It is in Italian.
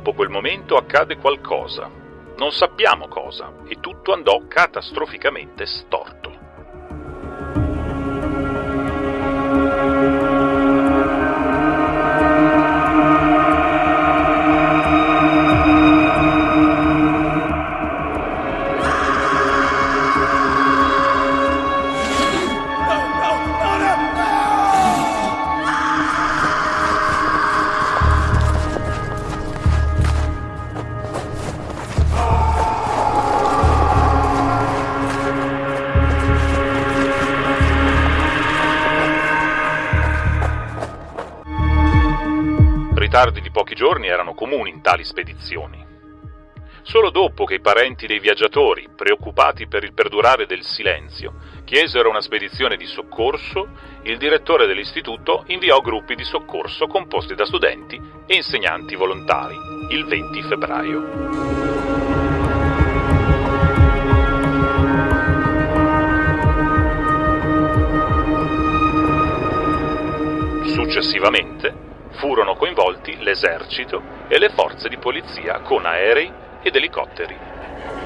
dopo quel momento accade qualcosa. Non sappiamo cosa e tutto andò catastroficamente storto. Ritardi di pochi giorni erano comuni in tali spedizioni. Solo dopo che i parenti dei viaggiatori, preoccupati per il perdurare del silenzio, chiesero una spedizione di soccorso, il direttore dell'istituto inviò gruppi di soccorso composti da studenti e insegnanti volontari il 20 febbraio. Successivamente furono coinvolti l'esercito e le forze di polizia con aerei ed elicotteri.